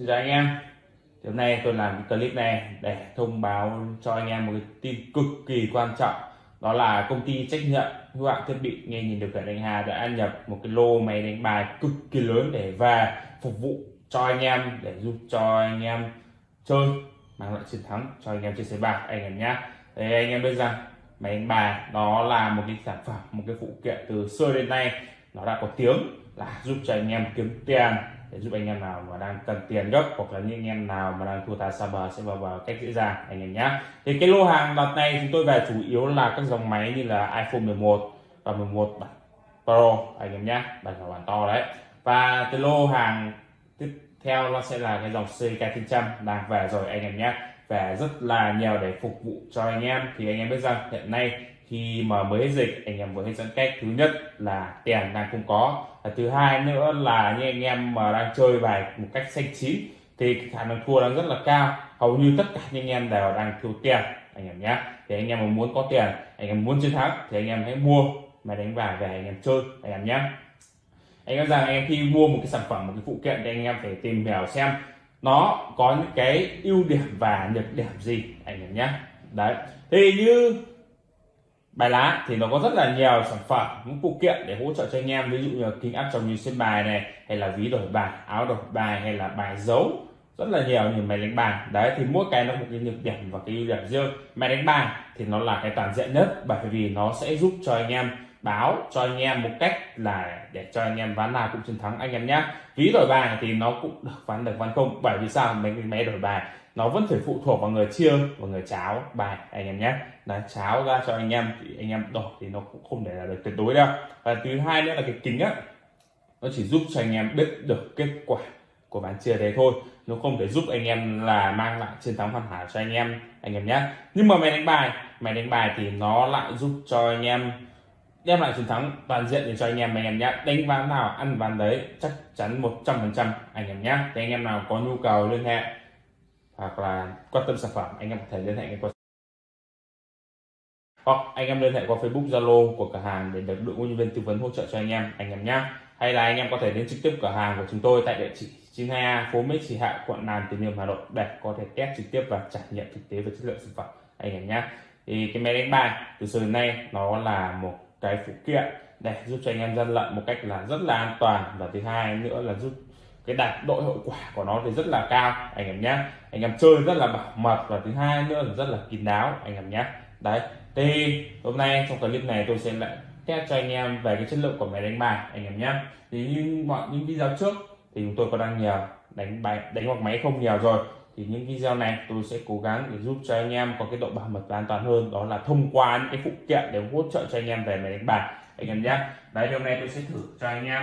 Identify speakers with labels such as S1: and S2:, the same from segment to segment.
S1: Xin chào anh em. Thì hôm nay tôi làm cái clip này để thông báo cho anh em một cái tin cực kỳ quan trọng. Đó là công ty trách nhiệm hữu hạn thiết bị nghe nhìn điều khiển anh Hà đã nhập một cái lô máy đánh bài cực kỳ lớn để về phục vụ cho anh em, để giúp cho anh em chơi, mang lại chiến thắng cho anh em chơi sới bạc anh em nhé thì anh em biết rằng máy đánh bài đó là một cái sản phẩm, một cái phụ kiện từ xưa đến nay nó đã có tiếng là giúp cho anh em kiếm tiền để giúp anh em nào mà đang cần tiền gấp hoặc là những anh em nào mà đang thua tài xa bờ sẽ vào vào cách dễ dàng anh em nhé thì cái lô hàng đợt này chúng tôi về chủ yếu là các dòng máy như là iPhone 11 và 11 Pro, anh em nhé bản nhỏ bản to đấy. Và cái lô hàng tiếp theo nó sẽ là cái dòng CK 900 đang về rồi, anh em nhé về rất là nhiều để phục vụ cho anh em. Thì anh em biết rằng hiện nay khi mà mới hết dịch anh em vừa hết giãn cách thứ nhất là tiền đang không có và thứ hai nữa là những anh em mà đang chơi bài một cách xanh chín thì khả năng thua đang rất là cao hầu như tất cả những anh em đều đang thiếu tiền anh em nhé thì anh em mà muốn có tiền anh em muốn chiến thắng thì anh em hãy mua mà đánh bài về anh em chơi anh em nhé anh em rằng anh em khi mua một cái sản phẩm một cái phụ kiện thì anh em phải tìm hiểu xem nó có những cái ưu điểm và nhược điểm gì anh em nhé đấy thì như bài lá thì nó có rất là nhiều sản phẩm, những phụ kiện để hỗ trợ cho anh em. Ví dụ như kính áp tròng như xuyên bài này, hay là ví đổi bài áo đổi bài, hay là bài dấu rất là nhiều, như máy đánh bài. Đấy, thì mỗi cái nó một cái nhược điểm và cái ưu điểm riêng. Máy đánh bài thì nó là cái toàn diện nhất, bởi vì nó sẽ giúp cho anh em báo, cho anh em một cách là để cho anh em ván nào cũng chiến thắng anh em nhé ví đổi bài thì nó cũng được ván được ván không. Bởi vì sao? Mấy cái máy đổi bài nó vẫn phải phụ thuộc vào người chia và người cháo bài anh em nhé là cháo ra cho anh em thì anh em đổi thì nó cũng không để là được tuyệt đối đâu và thứ hai nữa là cái kính á nó chỉ giúp cho anh em biết được kết quả của bán chia đấy thôi nó không thể giúp anh em là mang lại chiến thắng hoàn hảo cho anh em anh em nhé nhưng mà máy đánh bài máy đánh bài thì nó lại giúp cho anh em đem lại chiến thắng toàn diện để cho anh em anh em nhé đánh ván nào ăn ván đấy chắc chắn 100% anh em nhé thì anh em nào có nhu cầu liên hệ hoặc là quan tâm sản phẩm, anh em có thể liên hệ qua hoặc anh em liên hệ qua Facebook, Zalo của cửa hàng để được đội ngũ nhân viên tư vấn hỗ trợ cho anh em anh em nhé hay là anh em có thể đến trực tiếp cửa hàng của chúng tôi tại địa chỉ 92A phố Mỹ trì Hạ, quận Nam Từ Liêm, Hà Nội để có thể test trực tiếp và trải nghiệm thực tế về chất lượng sản phẩm, anh em nhé thì cái máy đánh bài từ xưa đến nay nó là một cái phụ kiện để giúp cho anh em dân lận một cách là rất là an toàn và thứ hai nữa là giúp cái đạt độ hiệu quả của nó thì rất là cao, anh em nhé anh em chơi rất là bảo mật, và thứ hai nữa là rất là kín đáo, anh em nhé đấy thì hôm nay trong clip này tôi sẽ lại test cho anh em về cái chất lượng của máy đánh bài, anh em nhé thì như mọi những video trước thì chúng tôi có đăng nhiều đánh bài, đánh hoặc máy không nhiều rồi. Thì những video này tôi sẽ cố gắng để giúp cho anh em có cái độ bảo mật và an toàn hơn, đó là thông qua những cái phụ kiện để hỗ trợ cho anh em về máy đánh bài, anh em nhé đấy hôm nay tôi sẽ thử cho anh em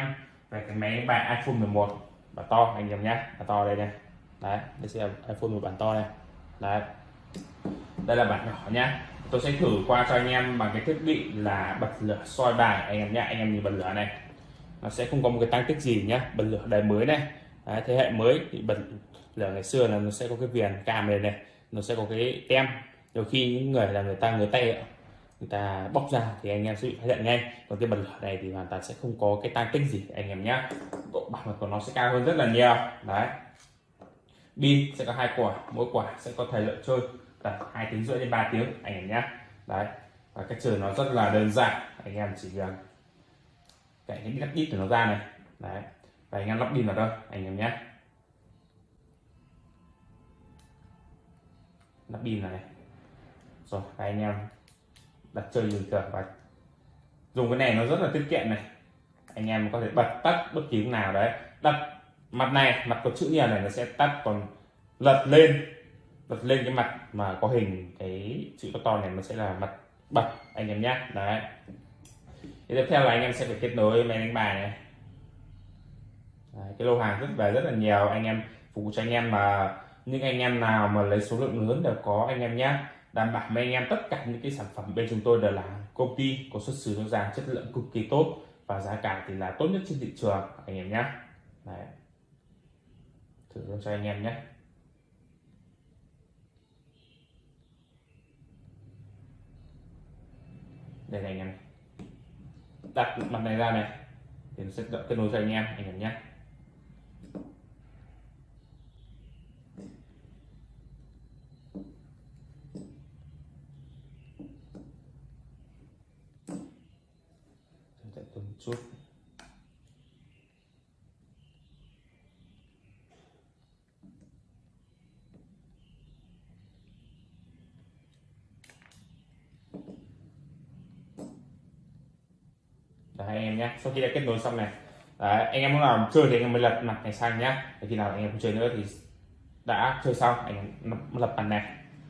S1: về cái máy đánh bài iPhone 11 bản to anh em nhé. Bản to đây này đấy đây sẽ là iPhone một bản to này. Đấy. Đây là bản nhỏ nhá tôi sẽ thử qua cho anh em bằng cái thiết bị là bật lửa soi bài anh em nhé. Anh em nhìn bật lửa này. Nó sẽ không có một cái tăng tích gì nhá bật lửa đời mới này. Đấy, thế hệ mới thì bật lửa ngày xưa là nó sẽ có cái viền cam này này. Nó sẽ có cái tem. Nhiều khi những người là người ta người tay người ta bóc ra thì anh em sẽ bị phát hiện ngay. Còn cái bật lửa này thì hoàn toàn sẽ không có cái tăng tích gì anh em nhé độ bảo mật của nó sẽ cao hơn rất là nhiều. Đấy. Pin sẽ có hai quả, mỗi quả sẽ có thời lượng chơi tầm hai tiếng rưỡi đến 3 tiếng, anh em nhé đấy. Và cách chơi nó rất là đơn giản. Anh em chỉ à, cần cạy cái nắp ít của nó ra này. Đấy. Và anh em lắp pin vào đâu anh em nhé lắp pin này. Rồi anh em đặt chơi bình cửa và dùng cái này nó rất là tiết kiệm này. Anh em có thể bật tắt bất kỳ lúc nào đấy. Đặt mặt này mặt có chữ nhiều này nó sẽ tắt còn lật lên. Lật lên cái mặt mà có hình cái chữ to to này nó sẽ là mặt bật anh em nhé. Đấy. Thì tiếp theo là anh em sẽ phải kết nối máy đánh bài này. Đấy, cái lô hàng rất về rất là nhiều. Anh em phục vụ cho anh em mà những anh em nào mà lấy số lượng lớn đều có anh em nhé đảm bảo với anh em, tất cả những cái sản phẩm bên chúng tôi đều là công ty có xuất xứ rõ ràng chất lượng cực kỳ tốt và giá cả thì là tốt nhất trên thị trường, anh em nhé. Đấy. thử luôn cho anh em nhé. Đây này anh em. Đặt mặt này ra này, thì nó sẽ kết nối cho anh em anh em nhé chút Đấy, anh em nhé sau khi đã kết nối xong này Đấy, anh em muốn làm chơi thì anh em mới lật mặt này sang nhá khi nào anh em không chơi nữa thì đã chơi xong anh em lập mặt này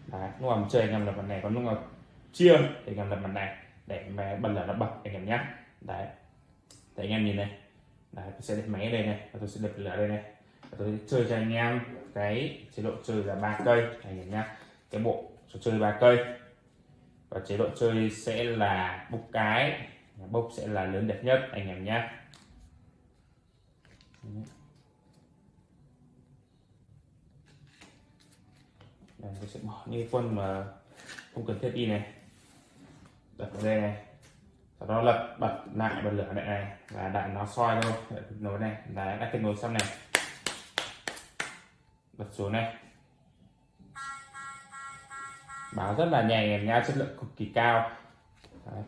S1: Đấy, lúc nào chơi anh em lập mặt này còn lúc nào chia thì anh em lập mặt này để mà bật lửa nó bật anh em nhá. đấy để anh em nhìn này đấy tôi sẽ đặt máy ở đây này và tôi sẽ đặt lửa đây này và tôi sẽ chơi cho anh em cái chế độ chơi là ba cây anh em nhá cái bộ trò chơi ba cây và chế độ chơi sẽ là bục cái bốc sẽ là lớn đẹp nhất anh em nhé. Đây, tôi sẽ bỏ những quân mà không cần thiết đi này. Đặt vào đây này. Sau đó lật bật lại bật lửa lại này và đại nó soi thôi. Kết nối này đấy đã kết nối xong này. Bật xuống này. Báo rất là nhẹ nhàng nha chất lượng cực kỳ cao. Đấy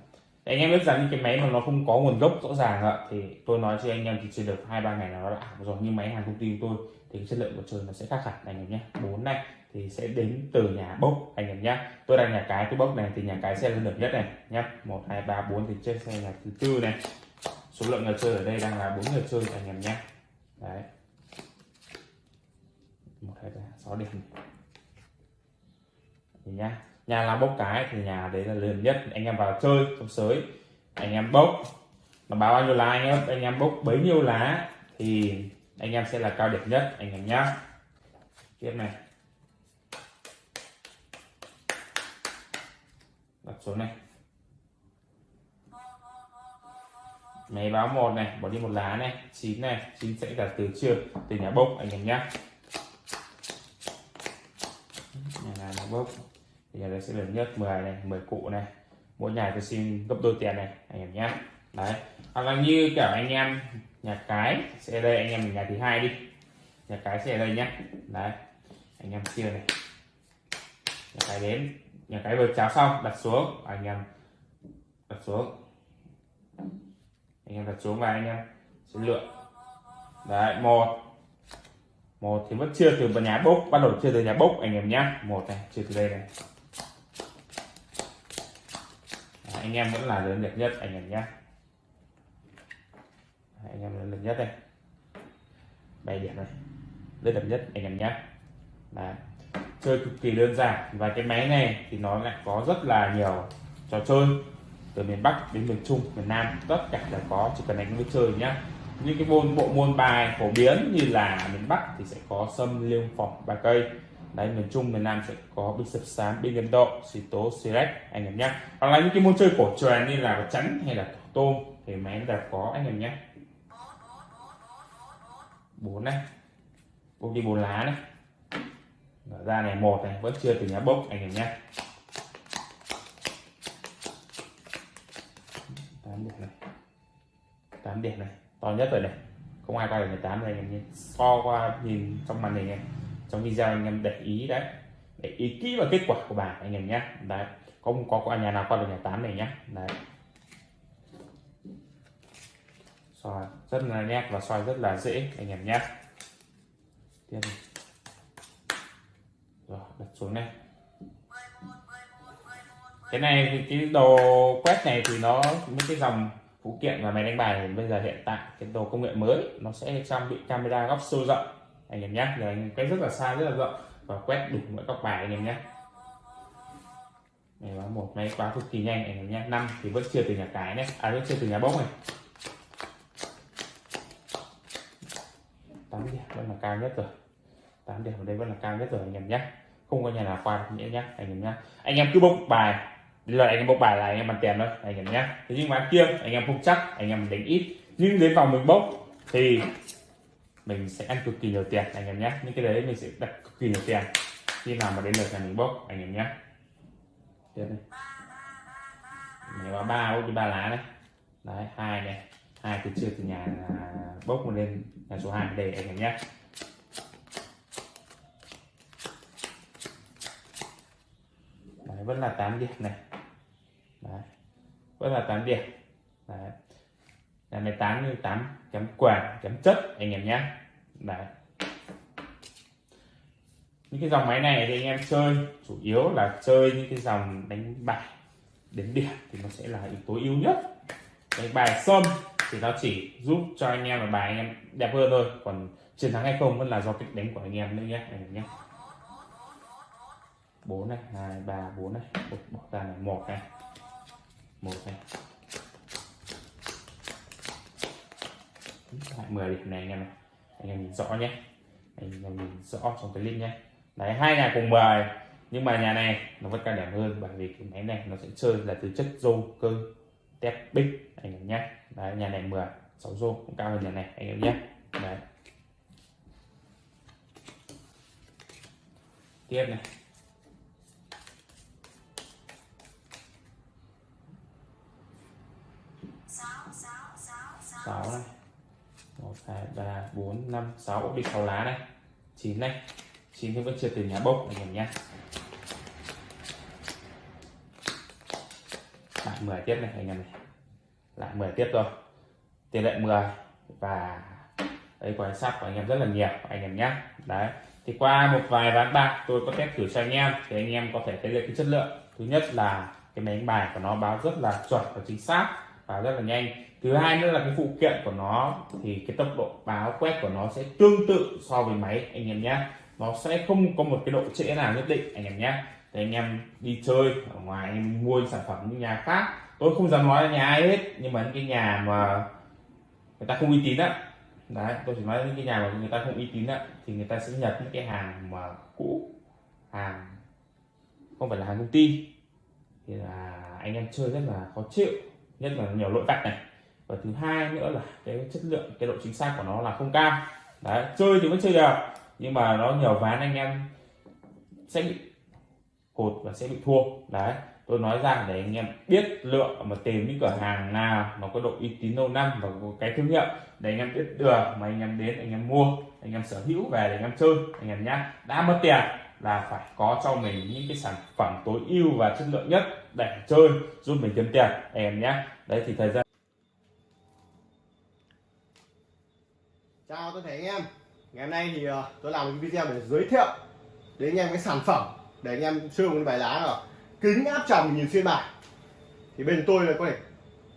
S1: anh em biết rằng những cái máy mà nó không có nguồn gốc rõ ràng ạ, thì tôi nói cho anh em thì chỉ được hai ba ngày là nó đã ảo rồi. Nhưng máy hàng công ty của tôi thì chất lượng của trời nó sẽ khác hẳn. Anh em nhé, bốn này thì sẽ đến từ nhà bốc, anh em nhé. Tôi đang nhà cái cái bốc này thì nhà cái sẽ lên được nhất này nhé. Một, hai, ba, bốn thì trên xe là thứ tư này. Số lượng người chơi ở đây đang là bốn người chơi, anh em nhé. Đấy. Một, hai, ba, sáu điểm thì nhá nhà làm bốc cái thì nhà đấy là lớn nhất. Anh em vào chơi trong sới, anh em bốc. Mà báo bao nhiêu lá anh em? Anh em bốc bấy nhiêu lá thì anh em sẽ là cao điểm nhất, anh em nhá. Tiếp này. Đặt xuống này. Máy báo một này, bỏ đi một lá này, chín này, chín sẽ là từ chưa từ nhà bốc, anh em nhá. Nhà này nhà bốc thì nhà đây sẽ lớn nhất 10 này 10 cụ này. Mỗi nhà tôi xin gấp đôi tiền này, anh em nhé đấy. Hoặc là như kiểu anh em nhà cái sẽ đây, anh em nhà thứ hai đi. Nhà cái sẽ đây nhé đấy. Anh em chia này. Nhà cái đến. Nhà cái vừa cháo xong, đặt xuống. À, anh em đặt xuống. Anh em đặt xuống và anh em sẽ lựa. Đấy, một. Một thì vẫn chưa từ nhà bốc, bắt đầu chưa từ nhà bốc, anh em nhá. Một này, chưa từ đây này đấy, anh em vẫn là lớn đẹp nhất, anh em nhá anh em lớn đẹp nhất đây. Bảy điểm này. Lớn đẹp nhất, anh em nhá đấy. Chơi cực kỳ đơn giản. Và cái máy này thì nó lại có rất là nhiều trò chơi. Từ miền Bắc đến miền Trung, miền Nam, tất cả đều có. Chỉ cần anh mới chơi nhá những cái môn, bộ môn bài phổ biến như là miền Bắc thì sẽ có sâm liêu phỏng ba cây đấy, miền Trung, miền Nam sẽ có binh sập sám, binh ấn độ xì tố xì rách, anh em nhé hoặc là những cái môn chơi cổ truyền như là chắn hay là tôm, thì máy đều có, anh em nhé bốn này. Bông đi bốn lá này. Mở ra này, một này, vẫn chưa từ nhà bốc, anh em nhé tám điểm này. Tám điểm này. To nhất rồi này. Không ai qua được 18 này anh em nhé so qua nhìn trong màn hình này trong video anh em để ý đấy. Để ý kỹ vào kết quả của bài anh em nhé. Đấy không có, có nhà nào qua được nhà tám này nhé. Đấy. Soi rất là nét và soi rất là dễ anh em nhé. Tiếp rồi đặt xuống này cái này thì cái đồ quét này thì nó những cái dòng phụ kiện và máy đánh bài bây giờ hiện tại cái đồ công nghệ mới nó sẽ trang bị camera góc siêu rộng anh em nhé rồi anh quét rất là xa, rất là rộng. Và quét đủ mọi góc bài anh em nhé này là một máy quá cực kỳ nhanh, anh em nhé năm thì vẫn chưa từ nhà cái này à vẫn chưa từ nhà bốc này. Tám điểm vẫn là cao nhất rồi. Tám điểm ở đây vẫn là cao nhất rồi, anh em nhé không có nhà nào qua được nhé anh em nhé anh em cứ bốc bài. Là anh em bốc bài là anh em ăn tiền thôi, anh em nhé thế nhưng mà kia anh em không chắc, anh em đánh ít. Nhưng đến vòng mình bốc thì mình sẽ ăn cực kỳ nhiều tiền anh em nhé. Những cái đấy mình sẽ đặt cực kỳ nhiều tiền. Khi nào mà đến lượt nhà mình bốc anh em nhé. Tiếp này này có ba bốc đi ba lá này. Đấy hai này. Hai từ chưa từ nhà bốc một lên nhà số hai để anh em nhé. Đấy, vẫn là 8 điểm này. Đấy. vẫn là 8 điểm. Đấy. là máy tán như tám chấm quạt chấm chất anh em nhé đấy. Những cái dòng máy này thì anh em chơi, chủ yếu là chơi những cái dòng đánh bài, đến điểm thì nó sẽ là yếu tố yếu nhất. Đánh bài sâm thì nó chỉ giúp cho anh em là bài anh em đẹp hơn thôi, còn chiến thắng hay không vẫn là do cách đánh của anh em nữa nhé, anh em nhé. Bốn này, hai, ba, bốn này. Một bỏ ra này, một này. Một này. Lại 10 điểm này anh em này anh em nhìn rõ nhé. Anh em nhìn rõ trong cái link nhé. Đấy, hai nhà cùng bài. Nhưng mà nhà này nó vẫn cao điểm hơn bởi vì cái máy này nó sẽ chơi là từ chất rô, cơ, tép, bích. Anh em nhé. Đấy, nhà này 10 6 rô cũng cao hơn nhà này. Anh em nhé. Đấy. Tiếp này. 5 6 đi 6 lá này 9 này 9 thì vẫn chưa từ nhà bốc, anh em nhé. Lại 10 tiếp này, anh em này. Lại 10 tiếp rồi tỷ lệ 10 và đây quan sát của anh em rất là nhiều, anh em nhé. Đấy. Thì qua một vài ván bạc, tôi có test thử cho anh em, thì anh em có thể thấy được cái chất lượng. Thứ nhất là cái máy đánh bài của nó báo rất là chuẩn và chính xác và rất là nhanh. Thứ hai nữa là cái phụ kiện của nó, thì cái tốc độ báo quét của nó sẽ tương tự so với máy, anh em nhé. Nó sẽ không có một cái độ trễ nào nhất định, anh em nhé. Thì anh em đi chơi, ở ngoài anh em mua sản phẩm những nhà khác. Tôi không dám nói là nhà ai hết, nhưng mà những cái nhà mà người ta không uy tín á. Đấy, tôi chỉ nói những cái nhà mà người ta không uy tín á, thì người ta sẽ nhập những cái hàng mà cũ, hàng không phải là hàng công ty. Thì là anh em chơi rất là khó chịu nhất là nhiều lỗi vạch này. Và thứ hai nữa là cái chất lượng, cái độ chính xác của nó là không cao. Đấy, chơi thì vẫn chơi được nhưng mà nó nhiều ván anh em sẽ bị hụt và sẽ bị thua. Đấy, tôi nói ra để anh em biết lựa mà tìm những cửa hàng nào mà có độ uy tín lâu năm và có cái thương hiệu để anh em biết được mà anh em đến, anh em mua, anh em sở hữu về để anh em chơi, anh em nhá. Đã mất tiền là phải có cho mình những cái sản phẩm tối ưu và chất lượng nhất để chơi, giúp mình kiếm tiền. Em nhé. Đấy, thì thời gian
S2: chào tôi thấy anh em. Ngày hôm nay thì ờ, tôi làm một video để giới thiệu đến anh em cái sản phẩm để anh em chơi một bài lá rồi kính áp tròng nhìn xuyên bài. Thì bên tôi là có thể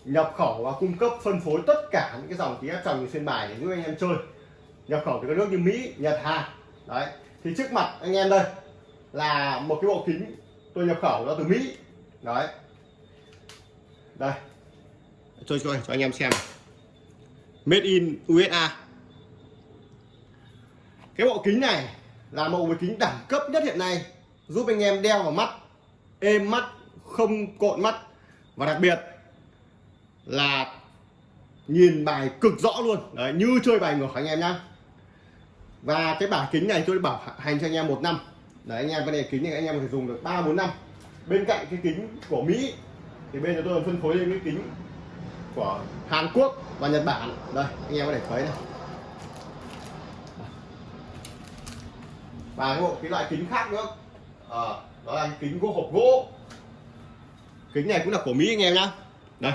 S2: nhập khẩu và cung cấp, phân phối tất cả những cái dòng kính áp tròng nhìn xuyên bài để giúp anh em chơi. Nhập khẩu từ các nước như Mỹ, Nhật, Hàn. Đấy. Thì trước mặt anh em đây là một cái bộ kính tôi nhập khẩu ra từ Mỹ đấy. Đây. Tôi cho, cho anh em xem. Made in USA cái bộ kính này là một bộ kính đẳng cấp nhất hiện nay giúp anh em đeo vào mắt êm mắt không cộn mắt. Và đặc biệt là nhìn bài cực rõ luôn. Đấy, như chơi bài ngược anh em nhá. Và cái bảng kính này tôi bảo hành cho anh em một năm. Đấy anh em cái này kính này anh em có thể dùng được ba bốn năm bên cạnh cái kính của Mỹ thì bên chúng tôi phân phối lên cái kính của Hàn Quốc và Nhật Bản. Đây anh em có thể thấy này. Và cái bộ cái loại kính khác nữa. À, đó là kính gỗ hộp gỗ. Kính này cũng là của Mỹ anh em nhá. Đây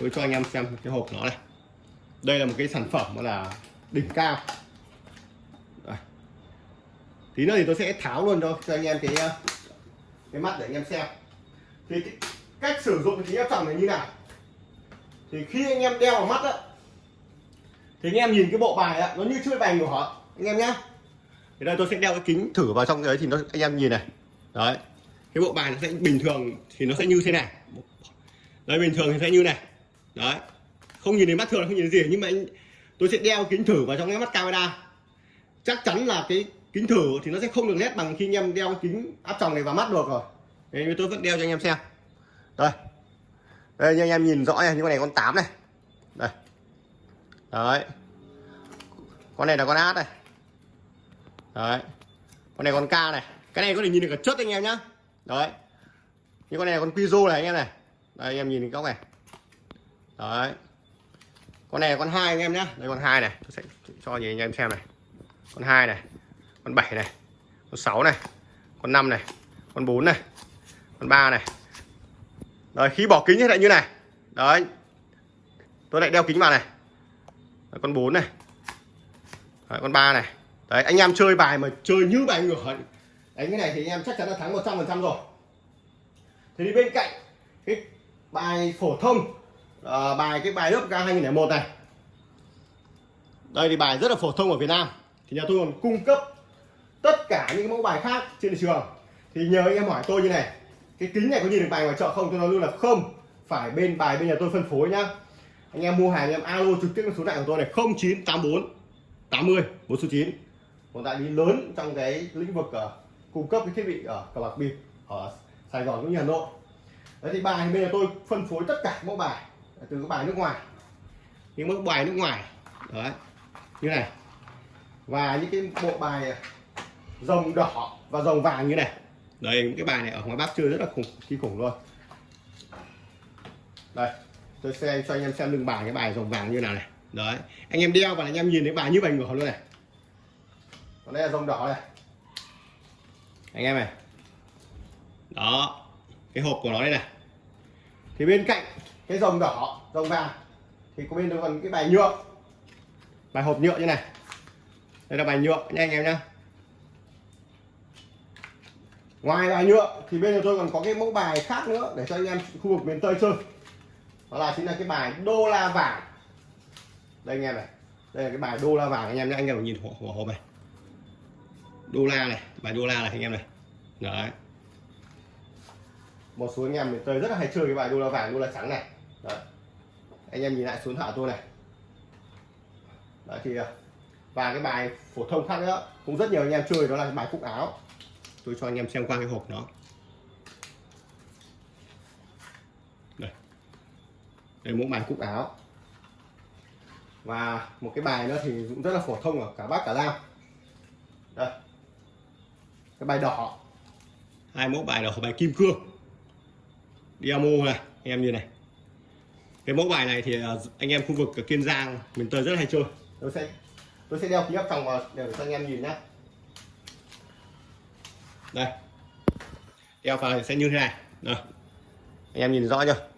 S2: tôi cho anh em xem cái hộp nó này. Đây là một cái sản phẩm đó là đỉnh cao. Đây. tí nữa thì tôi sẽ tháo luôn cho cho anh em cái cái mắt để anh em xem. Thì cái cách sử dụng cái kính áp tròng này như nào? Thì khi anh em đeo vào mắt á thì anh em nhìn cái bộ bài á nó như chơi bài của họ, anh em nhá. Thì đây tôi sẽ đeo cái kính thử vào trong đấy thì nó anh em nhìn này. Đấy. Cái bộ bài nó sẽ bình thường thì nó sẽ như thế này. Đây bình thường thì sẽ như này. Đấy. Không nhìn thấy mắt thường không nhìn thấy gì nhưng mà anh, tôi sẽ đeo kính thử vào trong cái mắt camera. Chắc chắn là cái kính thử thì nó sẽ không được nét bằng khi anh em đeo cái kính áp tròng này vào mắt được rồi. Nên tôi vẫn đeo cho anh em xem. Đây. Đây, như anh em nhìn rõ này, như con này con 8 này. Đây. Đấy. Con này là con át này. Đấy. Con này con ca này. Cái này có thể nhìn được cả chất anh em nhá. Đấy. Như con này là con quizo này anh em này. Đây, anh em nhìn góc này. Đấy. Con này là con hai anh em nhá. Đây, con hai này. Tôi sẽ cho anh em xem này. Con hai này con 7 này con 6 này con 5 này con 4 này con 3 này. Đấy khi bỏ kính thì lại như này. Đấy. Tôi lại đeo kính vào này. Đấy, con 4 này. Đấy, con 3 này. Đấy anh em chơi bài mà chơi như bài ngửa đánh cái này thì anh em chắc chắn là thắng 100% rồi. Thì đi bên cạnh cái bài phổ thông à, bài cái bài lớp ga 2001 này. Đây thì bài rất là phổ thông ở Việt Nam. Thì nhà tôi còn cung cấp tất cả những mẫu bài khác trên thị trường. Thì nhờ anh em hỏi tôi như này. Cái kính này có nhìn được bài ngoài chợ không? Tôi nói luôn là không. Phải bên bài bên nhà tôi phân phối nhá. Anh em mua hàng anh em alo trực tiếp số này của tôi này. 0984 80 một số 9 một đại lý lớn trong cái lĩnh vực uh, cung cấp cái thiết bị ở cờ bạc bịp ở Sài Gòn cũng như Hà Nội. Đấy thì bài bây giờ tôi phân phối tất cả mẫu bài từ các bài nước ngoài. Những mẫu bài nước ngoài. Đấy như này. Và những cái bộ bài rồng đỏ và rồng vàng như này. Đây cái bài này ở ngoài Bắc chơi rất là khủng. Kinh khủng luôn. Đây tôi sẽ cho anh em xem lưng bài cái bài rồng vàng như nào này. Đấy anh em đeo và anh em nhìn thấy bài như bài ngửa luôn này. Còn đây là rồng đỏ này. Anh em này. Đó cái hộp của nó đây này. Thì bên cạnh cái rồng đỏ rồng vàng thì có bên còn cái bài nhựa. Bài hộp nhựa như này. Đây là bài nhựa nha anh em nhá ngoài bài nhựa, thì bên nhà tôi còn có cái mẫu bài khác nữa để cho anh em khu vực miền tây chơi. Đó là chính là cái bài đô la vàng. Đây anh em này. Đây là cái bài đô la vàng, anh em nhé anh em nhìn hộp hộp hộp này. Đô la này, bài đô la này, anh em này. Đấy. Một số anh em miền tây rất là hay chơi cái bài đô la vàng, đô la trắng này. Đấy. anh em nhìn lại xuống thả tôi này. Đấy, thì à, và cái bài phổ thông khác nữa, cũng rất nhiều anh em chơi, đó là bài cúc áo tôi cho anh em xem qua cái hộp nó đây. Đây mẫu bài cúc áo. Và một cái bài nữa thì cũng rất là phổ thông ở cả bắc, cả nam. Đây. Cái bài đỏ. Hai mẫu bài đỏ, bài kim cương. Diamo này, anh em như này. Cái mẫu bài này thì à, anh em khu vực ở Kiên Giang, miền Tây rất hay chơi. Tôi sẽ tôi sẽ đeo kính áp tròng vào để cho anh em nhìn nhé đây. Đeo vào thì sẽ như thế này. Rồi. anh em nhìn rõ chưa?